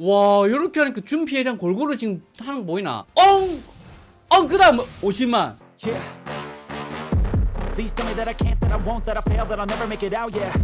와 이렇게 하니까 준피해량 골고루 지금 하는 거 보이나 엉! 엉! 그 다음 50만 Yeah.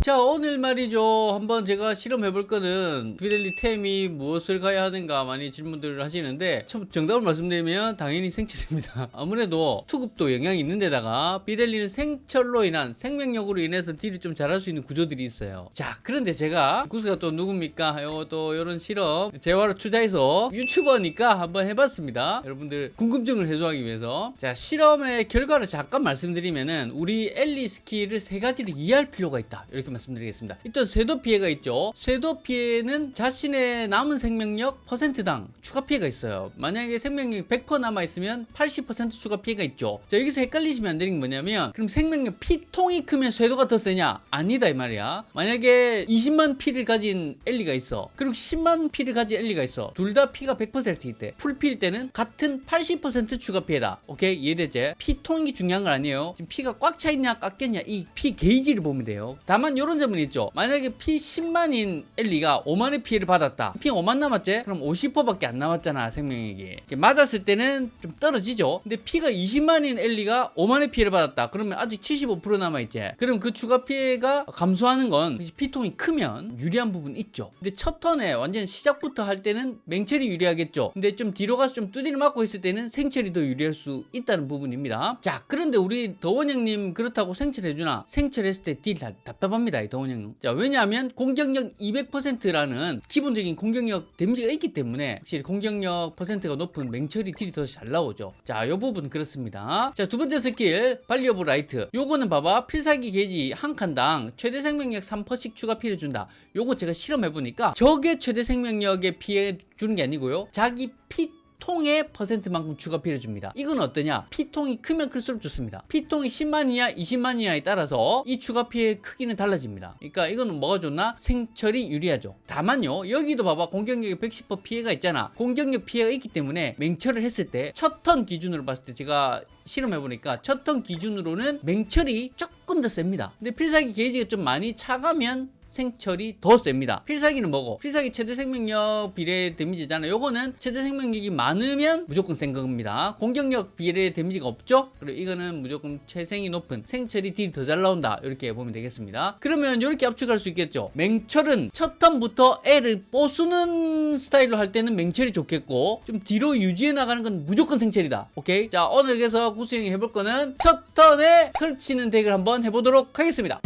자 오늘 말이죠. 한번 제가 실험해 볼 거는 빛엘리 템이 무엇을 가야 하는가 많이 질문들을 하시는데 첫 정답을 말씀드리면 당연히 생철입니다. 아무래도 투급도 영향이 있는 데다가 빛엘리는 생철로 인한 생명력으로 인해서 딜을 좀 잘할 수 있는 구조들이 있어요. 자 그런데 제가 구스가 또 누굽니까? 요또 이런 실험 재화로 투자해서 유튜버니까 한번 해봤습니다. 여러분들 궁금증을 해소하기 위해서. 자 실험의 결과를 잠깐 말씀드리면은 우리 엘리 스킬을 세 가지를 이해할 필요가 있다. 이렇게 말씀드리겠습니다. 일단 쇄도 피해가 있죠. 쇄도 피해는 자신의 남은 생명력 퍼센트당 추가 피해가 있어요. 만약에 생명력이 100% 남아있으면 80% 추가 피해가 있죠. 자 여기서 헷갈리시면 안 되는 게 뭐냐면 그럼 생명력 피통이 크면 쇄도가 더 세냐? 아니다 이 말이야. 만약에 20만 피를 가진 엘리가 있어. 그리고 10만 피를 가진 엘리가 있어. 둘 다 피가 100%일 때 풀피일 때는 같은 80% 추가 피해다. 오케이? 이해되지? 피통이 중요한 건 아니에요. 지금 피가 꽉차 있냐 깎였냐 이 피 게이지를 보면 돼요. 다만 이런 점은 있죠. 만약에 피 10만인 엘리가 5만의 피해를 받았다. 피 5만 남았지? 그럼 50%밖에 안 남았잖아 이렇게 맞았을 때는 좀 떨어지죠. 근데 피가 20만인 엘리가 5만의 피해를 받았다. 그러면 아직 75% 남아있지. 그럼 그 추가 피해가 감소하는 건 피통이 크면 유리한 부분 있죠. 근데 첫 턴에 완전 시작부터 할 때는 맹철이 유리하겠죠. 근데 좀 뒤로 가서 좀 두드려 맞고 있을 때는 생철이 더 유리할 수 있다는 부분입니다. 자 그런데 우리 더원 형님 그렇다고 생철해주나? 생철했을 때 딜 답답합니다 이 더원 형님. 자 왜냐하면 공격력 200%라는 기본적인 공격력 데미지가 있기 때문에 확실히 공격력 퍼센트가 높은 맹철이 딜이 더 잘 나오죠. 자이 부분은 그렇습니다. 자 두 번째 스킬 Volley of Light. 요거는 봐봐. 필살기 게이지 한 칸당 최대 생명력 3%씩 추가 피해를 준다. 요거 제가 실험해보니까 적의 최대 생명력에 피해 주는 게 아니고요. 자기 피통의 퍼센트만큼 추가 피해를 줍니다. 이건 어떠냐? 피통이 크면 클수록 좋습니다. 피통이 10만이냐 20만이냐에 따라서 이 추가 피해 크기는 달라집니다. 그러니까 이거는 뭐가 좋나? 생철이 유리하죠. 다만요. 여기도 봐봐. 공격력에 110% 피해가 있잖아. 공격력 피해가 있기 때문에 맹철을 했을 때 첫 턴 기준으로 봤을 때 제가 실험해보니까 첫 턴 기준으로는 맹철이 조금 더 셉니다. 근데 필살기 게이지가 좀 많이 차가면 생철이 더 셉니다. 필살기는 뭐고? 필살기 최대 생명력 비례 데미지잖아요. 요거는 최대 생명력이 많으면 무조건 센 겁니다. 공격력 비례 데미지가 없죠? 그리고 이거는 무조건 최생이 높은 생철이 딜이 더잘 나온다. 이렇게 보면 되겠습니다. 그러면 이렇게 압축할 수 있겠죠. 맹철은 첫 턴부터 애를 뽀수는 스타일로 할 때는 맹철이 좋겠고 좀 뒤로 유지해 나가는 건 무조건 생철이다. 오케이? 자 오늘 그래서 구수형이 해볼 거는 첫 턴에 설치는 덱을 한번 해보도록 하겠습니다.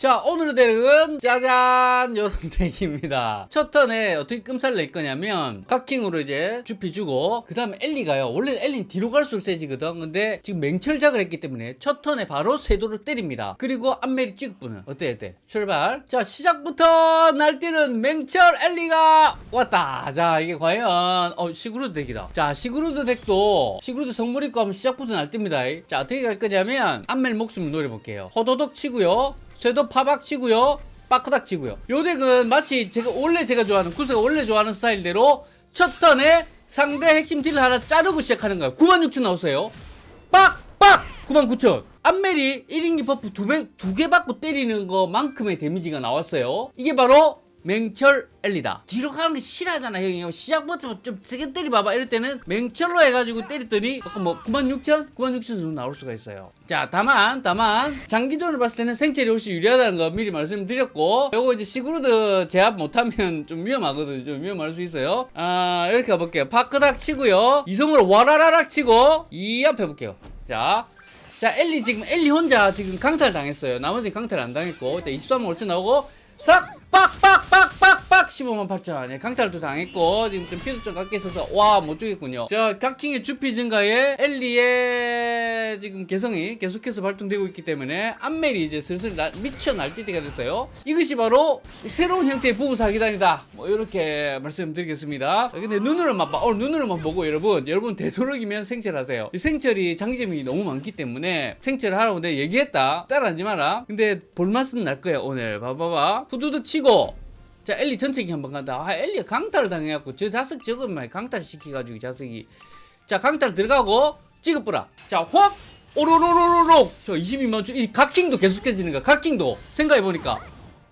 자 오늘의 덱은 짜잔! 요런 덱입니다. 첫 턴에 어떻게 끔살 낼 거냐면 각킹으로 이제 주피 주고 그 다음에 엘리가요. 원래 엘리는 뒤로 갈수록 세지거든. 근데 지금 맹철작을 했기 때문에 첫 턴에 바로 세도를 때립니다. 그리고 안멜이 찍분은 어때 어때? 출발! 자 시작부터 날뛰는 맹철 엘리가 왔다! 자 이게 과연 어 시그루드 덱이다. 자 시그루드 덱도 시그루드 성물 입고 하면 시작부터 날뜁니다. 자 어떻게 갈 거냐면 안멜 목숨을 노려볼게요. 호도독 치고요 쇠도 파박 치고요. 빠크닥 치고요. 요 덱은 마치 제가 원래 제가 좋아하는 구수가 원래 좋아하는 스타일대로 첫 턴에 상대 핵심 딜을 하나 자르고 시작하는 거예요. 96,000 나오세요. 빡빡 99,000. 안멜이 1인기 buff 두 배, 두개 받고 때리는 것만큼의 데미지가 나왔어요. 이게 바로 맹철 엘리다. 뒤로 가는 게 싫어하잖아 형이. 시작부터 좀 세게 때리봐봐. 이럴 때는 맹철로 해가지고 때렸더니 아까 뭐 96,000? 96,000 정도 나올 수가 있어요. 자 다만 다만 장기전을 봤을 때는 생철이 훨씬 유리하다는 거 미리 말씀드렸고 요거 이제 시그루드 제압 못하면 좀 위험하거든요. 좀 위험할 수 있어요. 아 이렇게 가볼게요. 파크닥 치고요. 이성으로 와라라락 치고 이앞 해볼게요. 자자 엘리 지금 엘리 혼자 지금 강탈 당했어요. 나머지 강탈 안 당했고 자 23만 5천 나오고 싹 빡빡빡빡빡 15만 8천 네, 강탈도 당했고 지금 좀 피도 좀 깎여 있어서 와못 죽겠군요. 자 각킹의 주피 증가에 엘리의 지금 개성이 계속해서 발동되고 있기 때문에 안멜이 이제 슬슬 나, 미쳐 날뛸 때가 됐어요. 이것이 바로 새로운 형태의 부부 사기단이다. 뭐 이렇게 말씀드리겠습니다. 자, 근데 눈으로만 봐. 어, 눈으로만 보고 여러분 여러분 되도록이면 생철하세요. 생철이 장점이 너무 많기 때문에 생철 하라고 내가 얘기했다. 따라하지 마라. 근데 볼맛은 날 거야 오늘. 봐봐봐. 후두둑 치고 자 엘리 전체기 한번 간다. 아 엘리가 강탈을 당해갖고 저 자석 저것만 강탈 시켜가지고 자석이. 자 강탈 들어가고 찍어보라. 자확! 오로로로로로 저 22만 이 각킹도 계속해지는 거야 각킹도. 생각해보니까.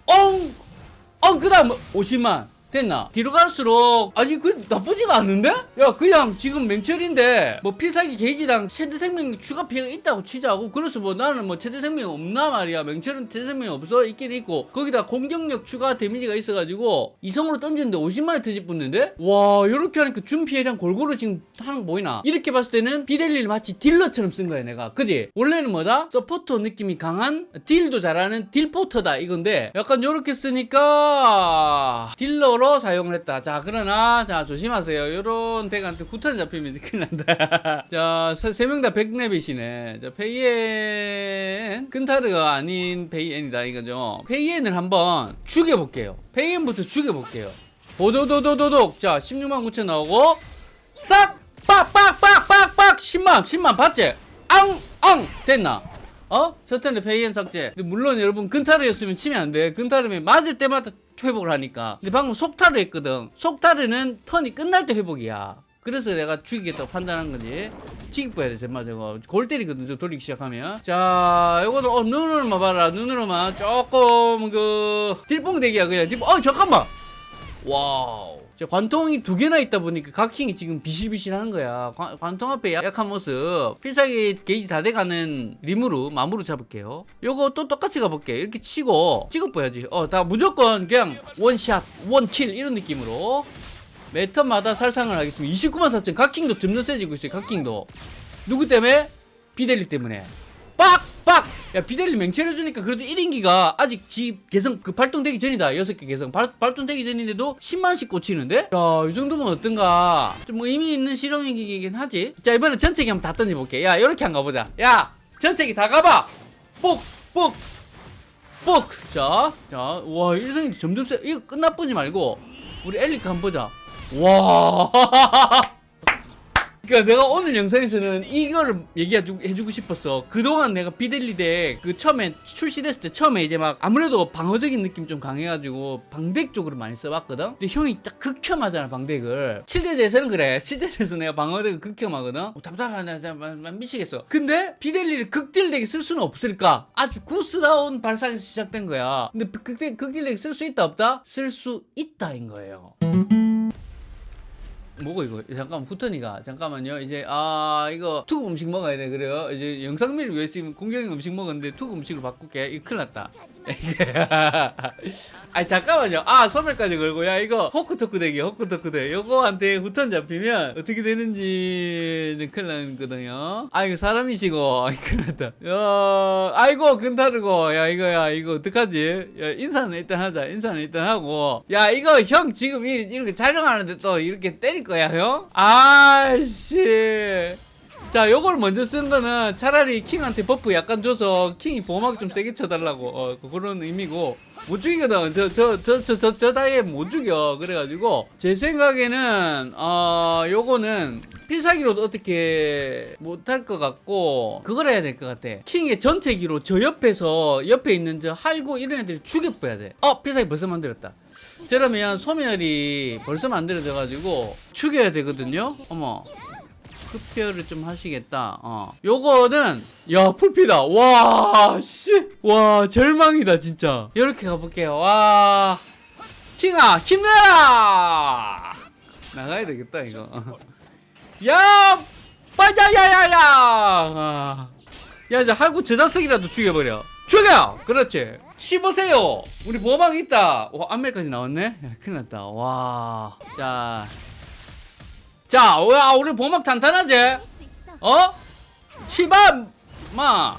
엉엉 그 다음 50만 됐나? 뒤로 갈수록 아니 그 나쁘지가 않은데? 야 그냥 지금 맹철인데 뭐 필살기 게이지당 최대 생명 추가 피해가 있다고 치자고 그래서 뭐 나는 뭐 최대 생명 없나 말이야 맹철은 최대 생명 없어 있긴 있고 거기다 공격력 추가 데미지가 있어가지고 이성으로 던지는데 50만에 터집 붙는데 와 이렇게 하니까 준 피해량 골고루 지금 하는 거 보이나? 이렇게 봤을 때는 비델리를 마치 딜러처럼 쓴 거야 내가 그지? 원래는 뭐다? 서포터 느낌이 강한 딜도 잘하는 딜포터다 이건데 약간 요렇게 쓰니까 딜러 로 사용을 했다. 자 그러나 자 조심하세요. 요런 덱한테 후턴 잡히면 큰일 난다. 자 세 명 다 백레빗이네. 자 페이엔 근타르가 아닌 페이엔이다 이거죠. 페이엔을 한번 죽여볼게요. 페이엔부터 죽여볼게요. 도도도도도독. 자 16만 9천 나오고 싹! 빡 빡 빡 빡 빡! 10만 10만 봤지? 앙 앙! 됐나? 어? 첫 턴에 페이엔 삭제. 근데 물론 여러분 근타르였으면 치면 안 돼. 근타르면 맞을 때마다 회복을 하니까. 근데 방금 속타르 했거든. 속타르는 턴이 끝날 때 회복이야. 그래서 내가 죽이겠다고 판단한 거지. 지기뻐야 돼 정말 저거. 골 때리거든 저 돌리기 시작하면. 자 요거도 어 눈으로만 봐라. 눈으로만 조금 그 딜뽕 덱이야 그냥. 딜뽕 어 잠깐만! 와우. 자, 관통이 두 개나 있다 보니까 각킹이 지금 비실비실하는 거야. 관, 관통 앞에 약한 모습. 필살기 게이지 다 돼가는 림으로 마무로 잡을게요. 요거 또 똑같이 가볼게. 이렇게 치고 찍어봐야지. 어, 다 무조건 그냥 one shot, one kill 이런 느낌으로 매 턴마다 살상을 하겠습니다. 29만 4천. 각킹도 점점 세지고 있어요. 각킹도. 누구 때문에? 비델리 때문에. 빡! 빡! 야, 비델리 맹체를 주니까 그래도 1인기가 아직 지 개성 그 발동되기 전이다. 6개 개성. 발, 발동되기 전인데도 10만씩 꽂히는데? 자, 이 정도면 어떤가? 좀뭐 의미 있는 실험이긴 하지. 자, 이번에 전체기 한번 다 던져볼게. 야, 이렇게 한번 가보자. 야! 전체기 다 가봐! 뽁! 뽁! 뽁! 자, 자, 와, 일성이 점점 세. 이거 끝나보지 말고, 우리 엘리카 한번 보자. 와! 그러니까 내가 오늘 영상에서는 이거를 얘기해주고 싶었어. 그동안 내가 비델리덱 그 처음에 출시됐을 때 처음에 이제 막 아무래도 방어적인 느낌 좀 강해가지고 방덱 쪽으로 많이 써봤거든. 근데 형이 딱 극혐하잖아 방덱을. 7대제에서는 그래. 7대제에서 내가 방어덱을 극혐하거든. 어, 답답하네. 나 미치겠어. 근데 비델리를 극딜덱에 쓸 수는 없을까? 아주 구스다운 발상에서 시작된 거야. 근데 극딜 극딜덱 쓸수 있다 없다? 쓸 수 있다인 거예요. 뭐고 이거. 잠깐만 후턴이가 잠깐만요. 이제 아 이거 투급 음식 먹어야 돼. 그래요? 이제 영상미를 위해 지금 공격형 음식 먹었는데 투급 음식으로 바꿀게. 이거 큰일 났다 아니 잠깐만요. 아 소멸까지 걸고. 야 이거 호크토크 덱이 호크토크 덱 요거한테 후턴 잡히면 어떻게 되는지 큰일 나거든요. 아 이거 사람이시고. 아 큰일 났다. 야 아이고 근타르고. 야 이거 야 이거 어떡하지? 야 인사는 일단 하자. 인사는 일단 하고. 야 이거 형 지금 이- 이렇게 촬영하는데 또 이렇게 때릴 거야 형? 아씨 자, 요걸 먼저 쓰는 거는 차라리 킹한테 buff 약간 줘서 킹이 보호막 좀 세게 쳐달라고 어, 그- 그런 의미고 못 죽이거든. 저 저 저 저 저 저 다이에 못 죽여. 그래가지고 제 생각에는 어 요거는 필살기로도 어떻게 못할 것 같고 그걸 해야 될 것 같아. 킹의 전체기로 저 옆에서 옆에 있는 저 할고 이런 애들 죽여봐야 돼. 어 필살기 벌써 만들었다. 저러면 소멸이 벌써 만들어져 가지고 죽여야 되거든요. 어머. 흡혈을 좀 하시겠다. 어. 요거는 야 풀피다. 와 씨. 와 절망이다 진짜. 이렇게 가볼게요. 와 킹아 힘내라. 나가야 되겠다 이거. 야 빠자야야야. 아. 야 이제 할구 저자석이라도 죽여버려. 죽여. 그렇지. 씹으세요. 우리 보호막 있다. 와 안멜까지 나왔네. 야, 큰일 났다. 와. 자. 자, 와, 우리 보막 탄탄하지? 어? 치바, 마.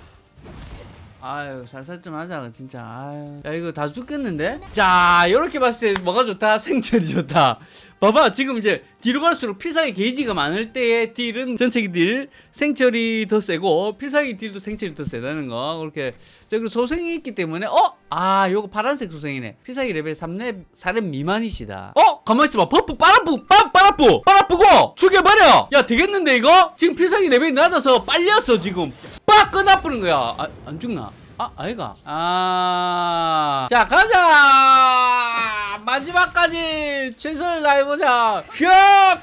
아유, 살살 좀 하자, 진짜. 아유. 야, 이거 다 죽겠는데? 자, 요렇게 봤을 때 뭐가 좋다? 생철이 좋다. 봐봐, 지금 이제 뒤로 갈수록 필살기 게이지가 많을 때의 딜은 전체기 딜, 생철이 더 세고, 필살기 딜도 생철이 더 세다는 거. 그렇게. 자, 그리고 소생이 있기 때문에, 어? 아, 요거 파란색 소생이네. 필살기 레벨 3렙, 4렙 미만이시다. 어? 가만있어 봐. buff 빨아뿌, 빠, 빨아뿌, 빨아뿌고! 죽여버려! 야, 되겠는데, 이거? 지금 필살기 레벨이 낮아서 빨렸어, 지금. 빡! 끝나뿌는 거야. 아, 안 죽나? 아, 아이가. 아. 자, 가자! 마지막까지 최선을 다해보자. 휘어!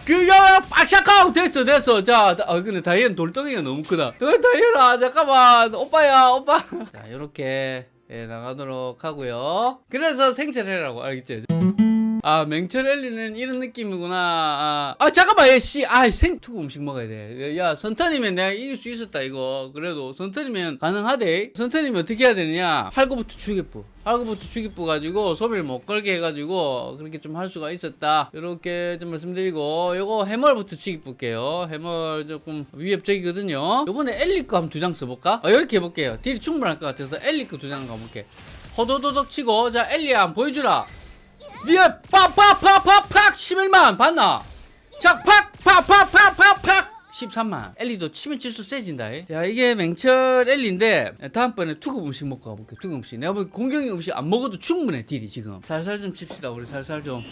그겨! 빡샤카우! 됐어, 됐어. 자, 자, 아, 근데 다이앤 돌덩이가 너무 크다. 너 다이앤아, 잠깐만. 오빠야, 오빠. 자, 요렇게, 예, 나가도록 하고요 그래서 생체를 해라고, 알겠지? 아 맹철 엘리는 이런 느낌이구나. 아, 아 잠깐만 얘씨 아 생투구 음식 먹어야 돼야 선턴이면 내가 이길 수 있었다 이거. 그래도 선턴이면 가능하대. 선턴이면 어떻게 해야 되느냐? 할거부터 주기부. 할거부터 주기부 가지고 소비를 못 걸게 해가지고 그렇게 좀 할 수가 있었다. 이렇게 좀 말씀드리고 요거 해멀부터 치기 볼게요. 해멀 조금 위협적이거든요. 요번에 엘리 거 한번 두 장 써볼까? 어, 이렇게 해볼게요. 딜이 충분할 것 같아서 엘리 거 두 장 가볼게. 호도도덕 치고 자 엘리야 보여주라 니가 팍팍팍팍팍 11만 봤나? 자, 팍팍팍팍팍팍 13만. 엘리도 치면 칠수 세진다. 이. 야, 이게 맹철 엘리인데 다음번에 투급 음식 먹고 가볼게. 투급 음식. 내가 보기 공격형 음식 안 먹어도 충분해 딜이 지금. 살살 좀 칩시다. 우리 살살 좀.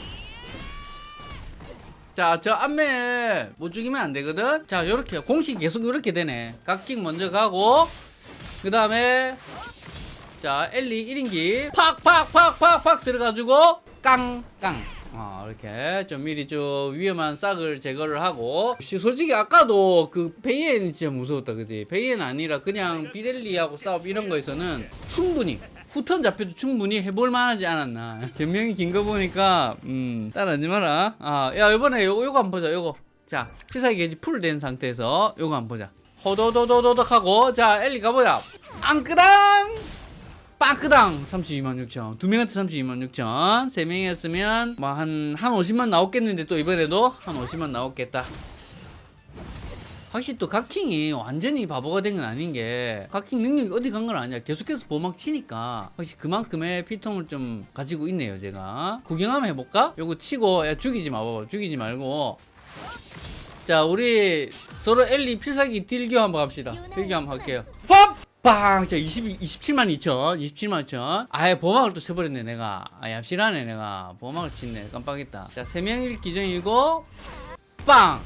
자, 저 앞에 못 죽이면 안 되거든. 자, 요렇게 공식 계속 요렇게 되네. 각킹 먼저 가고 그 다음에 자 엘리 1인기 팍 팍 팍 팍 팍 들어가지고 깡깡. 어, 이렇게 좀 미리 좀 위험한 싹을 제거를 하고. 씨, 솔직히 아까도 그 페이엔이 진짜 무서웠다 그지? 페이엔 아니라 그냥 비델리하고 싸움 이런 거에서는 충분히 후턴 잡혀도 충분히 해볼 만하지 않았나. 변명이 긴 거 보니까 음 따라하지 마라. 아야 이번에 요거 요거 한번 보자 요거. 자 필살기 게이지 full 된 상태에서 요거 한번 보자. 호도도도도덕 하고 자 엘리 가보자. 앙끄당 빵크당 32만 6천. 두 명한테 32만 6천. 세 명이 했으면 뭐한한 50만 나왔겠는데 또 이번에도 한 50만 나왔겠다. 확실히 또 각킹이 완전히 바보가 된 건 아닌 게 각킹 능력이 어디 간 건 아니야. 계속해서 보막 치니까 확실히 그만큼의 피통을 좀 가지고 있네요 제가. 구경 한번 해볼까? 요거 치고 야 죽이지 마봐 죽이지 말고. 자 우리 서로 엘리 필살기 딜교 한번 합시다. 딜교 한번 할게요. 팝! 빵! 자 20, 27만 2천 27만 2천. 아예 보막을 또 쳐버렸네 내가. 아 얍실하네 내가. 보막을 치네. 깜빡했다. 자 3명일 기준이고 빵!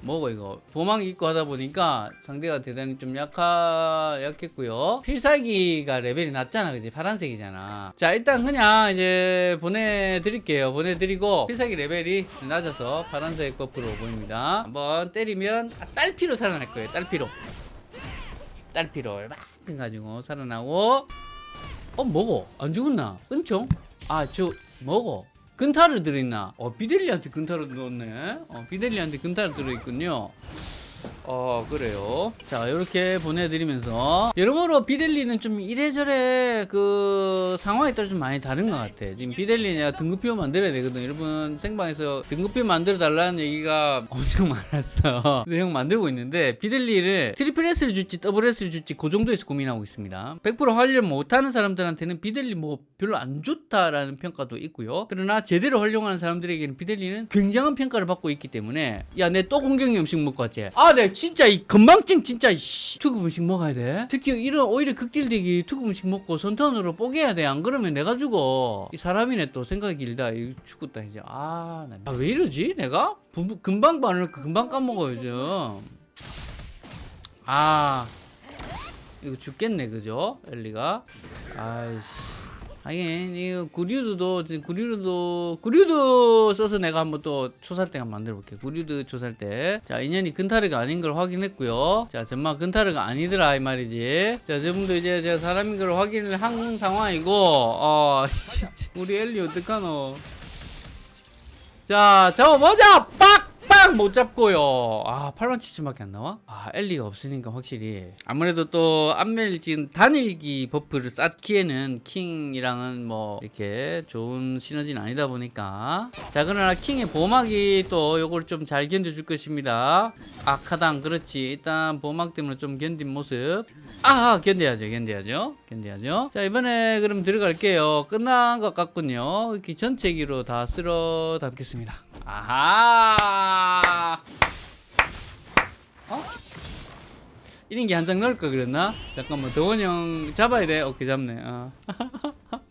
뭐고 이거? 보막 입고 하다 보니까 상대가 대단히 좀 약하 약했고요. 필살기가 레벨이 낮잖아 그지? 파란색이잖아. 자 일단 그냥 이제 보내드릴게요. 보내드리고 필살기 레벨이 낮아서 파란색 buff로 보입니다. 한번 때리면 아, 딸피로 살아날 거예요 딸피로 딸피로 얼마큼 가지고 살아나고. 어 뭐고? 안 죽었나? 은총? 아 저 뭐고? 근타를 들어있나? 어 비델리한테 근타를 넣었네. 어 비델리한테 근타를 들어있군요 어 그래요. 자 이렇게 보내드리면서. 여러모로 비델리는 좀 이래저래 그 상황에 따라 좀 많이 다른 것 같아. 지금 비델리 내가 등급표 만들어야 되거든. 여러분 생방에서 등급표 만들어 달라는 얘기가 엄청 많았어. 그래서 형 만들고 있는데 비델리를 트리플 S를 줄지 더블 S를 줄지 그 정도에서 고민하고 있습니다. 100% 활용 못하는 사람들한테는 비델리 뭐 별로 안 좋다라는 평가도 있고요. 그러나 제대로 활용하는 사람들에게는 비델리는 굉장한 평가를 받고 있기 때문에 야 내 또 공격형 음식 먹고 왔지. 아내 진짜 이 건망증 진짜 이씨 투급 음식 먹어야 돼. 특히 이런 오히려 극딜되기 투급 음식 먹고 선턴으로 뽀개야 돼. 안 그러면 내가 죽어. 이 사람이네 또 생각이 길다. 이 죽었다 이제. 아왜 아, 왜 이러지 내가? 분- 금방 반을 금방 까먹어 요즘. 아 이거 죽겠네 그죠? 엘리가? 아이씨 하긴 이거 구류드도 구류드 구류드 써서 내가 한번 또 초살대 한번 만들어 볼게 구류드 초살대 자 인연이 근타르가 아닌 걸 확인했고요. 자 정말 근타르가 아니더라 이 말이지. 자 저분도 이제 제가 사람인 걸 확인을 한 상황이고 어 우리 엘리 어떡하노? 자 잡아보자! 빡 빡못 잡고요. 아 8만 7천밖에 안 나와? 아 엘리가 없으니까 확실히. 아무래도 또 안멜 지금 단일기 buff를 쌓기에는 킹이랑은 뭐 이렇게 좋은 시너지는 아니다 보니까. 자 그러나 킹의 보막이 또 요걸 좀 잘 견뎌줄 것입니다. 아카당 그렇지. 일단 보막 때문에 좀 견딘 모습. 아 견뎌야죠 견뎌야죠 견뎌야죠. 자 이번에 그럼 들어갈게요. 끝난 것 같군요. 이렇게 전체기로 다 쓸어 담겠습니다 아하. 어? 1인기 한 장 넣을 걸 그랬나? 잠깐만 도원 형 잡아야 돼. 오케이 잡네. 어.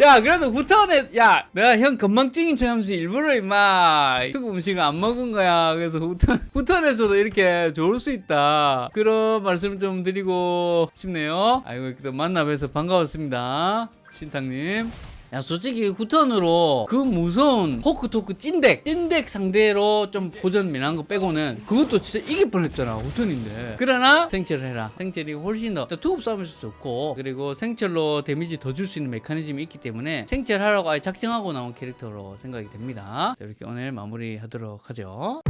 야 그래도 후턴에 야 내가 형 건망증인 척 하면서 일부러 임마 특급 음식을 안 먹은 거야. 그래서 후턴 후턴에서도 이렇게 좋을 수 있다. 그런 말씀 좀 드리고 싶네요. 아이고 또 만나 뵈서 반가웠습니다. 신탁님 야 솔직히 후턴으로 그 무서운 호크토크 찐덱 찐덱 상대로 좀 고전 미난 거 빼고는 그것도 진짜 이길 뻔했잖아 후턴인데. 그러나 생철을 해라. 생철이 훨씬 더. 투급 싸움일 수 없고 그리고 생철로 데미지 더 줄 수 있는 메커니즘이 있기 때문에 생철하라고 아예 작정하고 나온 캐릭터로 생각이 됩니다. 자, 이렇게 오늘 마무리하도록 하죠